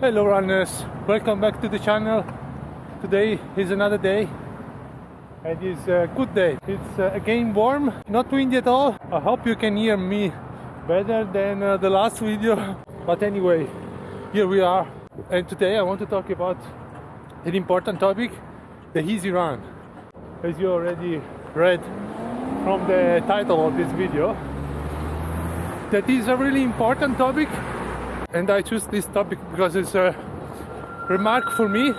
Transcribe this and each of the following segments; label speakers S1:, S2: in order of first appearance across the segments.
S1: Hello runners, welcome back to the channel. Today is another day and it's a good day. It's uh, again warm, not windy at all. I hope you can hear me better than uh, the last video. But anyway, here we are. And today I want to talk about an important topic, the easy run. As you already read from the title of this video, that is a really important topic and I choose this topic because it's a remark for me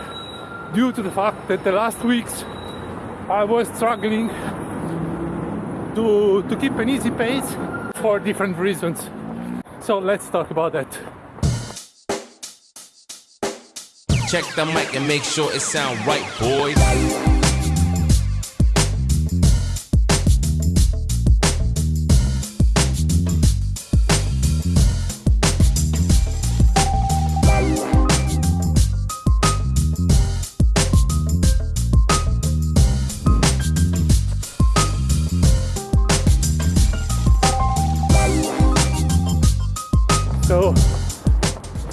S1: due to the fact that the last weeks I was struggling to, to keep an easy pace for different reasons. So let's talk about that.
S2: Check the mic and make sure it sound right, boys.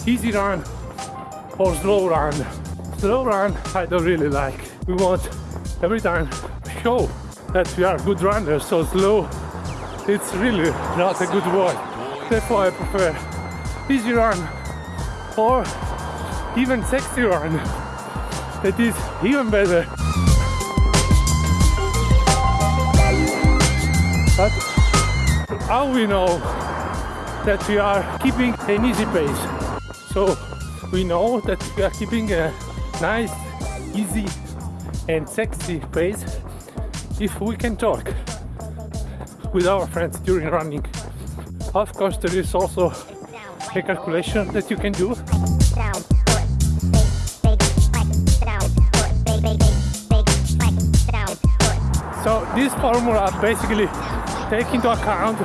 S1: Easy run or slow run. Slow run I don't really like. We want every time show that we are good runners, so slow it's really not a good word. Therefore I prefer easy run or even sexy run. That is even better. But how we know that we are keeping an easy pace. So we know that we are keeping a nice, easy and sexy pace if we can talk with our friends during running. Of course there is also a calculation that you can do. So this formula basically take into account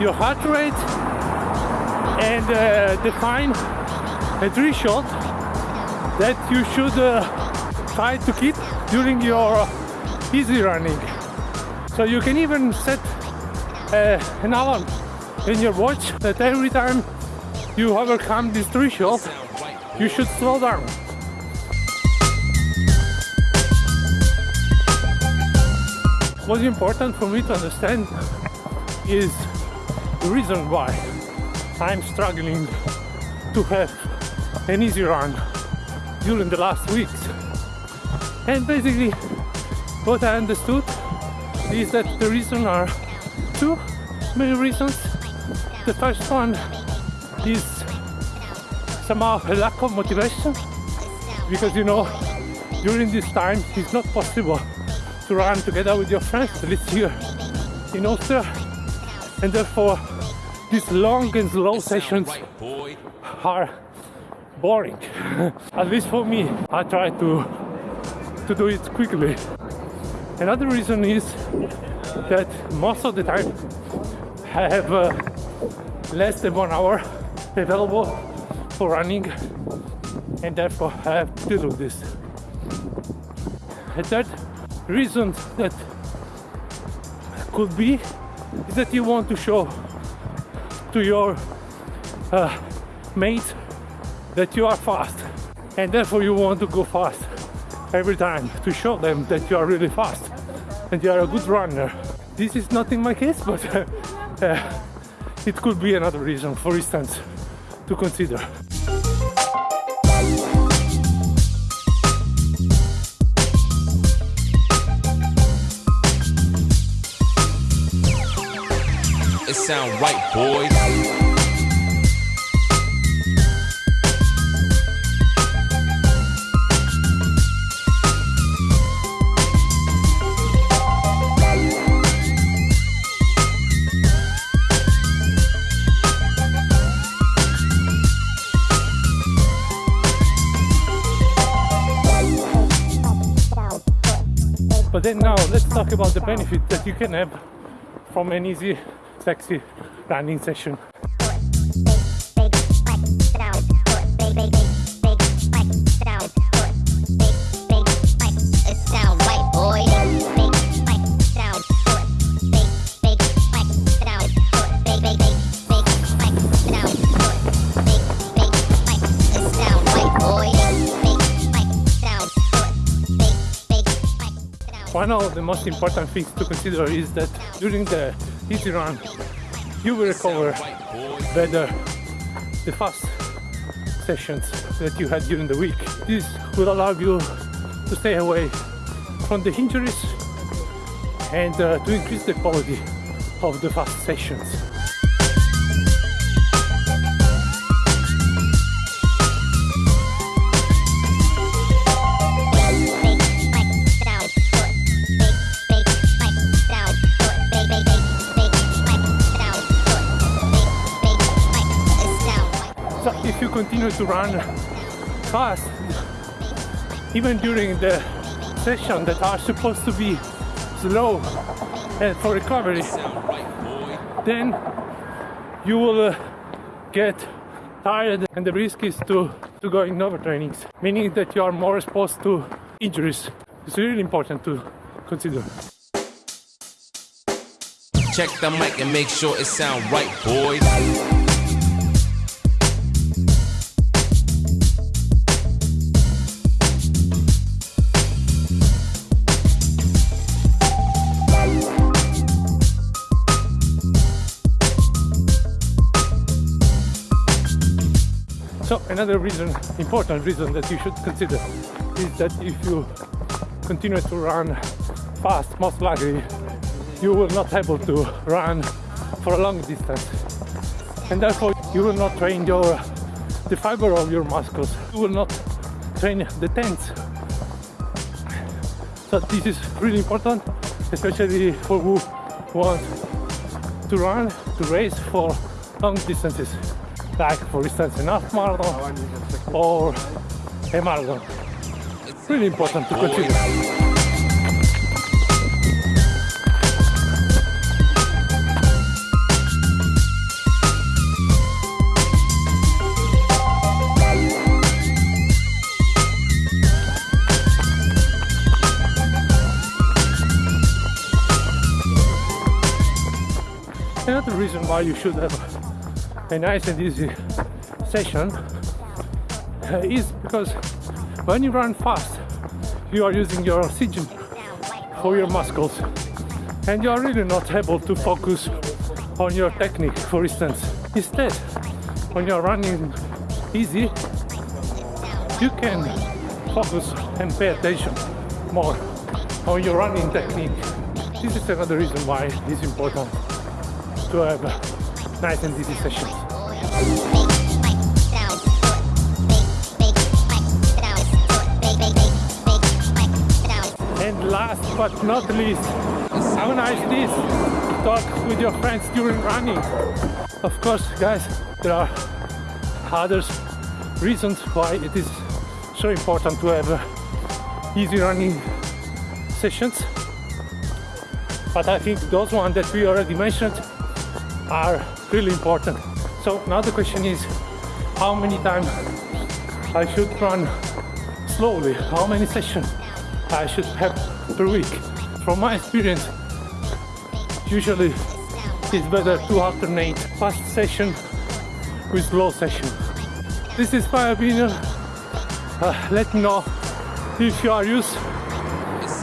S1: your heart rate and uh, define a threshold that you should uh, try to keep during your uh, easy running. So you can even set uh, an alarm in your watch that every time you overcome this threshold, you should slow down. What's important for me to understand is the reason why I'm struggling to have an easy run during the last weeks. And basically, what I understood is that the reason are two main reasons. The first one is somehow a lack of motivation because you know during this time it's not possible to run together with your friends, at least here in Austria, and therefore these long and slow sessions are boring. At least for me, I try to to do it quickly. Another reason is that most of the time I have uh, less than one hour available for running and therefore I have to do this. A third reason that could be is that you want to show to your uh, mates that you are fast and therefore you want to go fast every time to show them that you are really fast and you are a good runner. This is not in my case, but uh, it could be another reason, for instance, to consider.
S2: It sound right, boys.
S1: But then now let's talk about the benefit that you can have from an easy, sexy running session. One of the most important things to consider is that during the easy run, you will recover better the fast sessions that you had during the week. This will allow you to stay away from the injuries and uh, to increase the quality of the fast sessions. If you continue to run fast, even during the session that are supposed to be slow and for recovery, then you will uh, get tired and the risk is to, to go in overtrainings, meaning that you are more exposed to injuries. It's really important to consider.
S2: Check the mic and make sure it sound right, boys.
S1: Another reason, important reason that you should consider is that if you continue to run fast, most likely you will not able to run for a long distance, and therefore you will not train your the fiber of your muscles. You will not train the tens. So this is really important, especially for who want to run, to race for long distances like for instance an half marathon or a marathon. Really important to consider. Another reason why you should have a nice and easy session uh, is because when you run fast you are using your oxygen for your muscles. And you are really not able to focus on your technique for instance. Instead when you are running easy you can focus and pay attention more on your running technique. This is another reason why it is important to have nice and And last but not least, how nice this talk with your friends during running. Of course, guys, there are other reasons why it is so important to have uh, easy running sessions. But I think those ones that we already mentioned are really important. So now the question is, how many times I should run slowly? How many sessions I should have per week? From my experience, usually it's better to alternate fast session with slow session. This is my opinion. Uh, let me know if you are used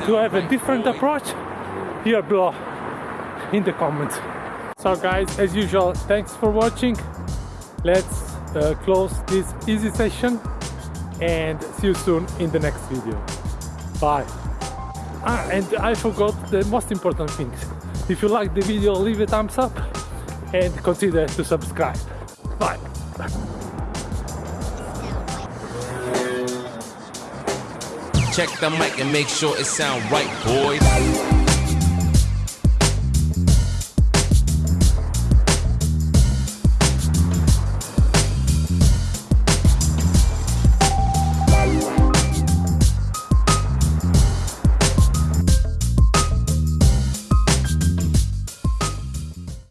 S1: to have a different approach here below in the comments. So guys, as usual, thanks for watching. Let's uh, close this easy session and see you soon in the next video. Bye. Ah, and I forgot the most important things. If you like the video, leave a thumbs up and consider to subscribe. Bye.
S2: Check the mic and make sure it sound right, boys.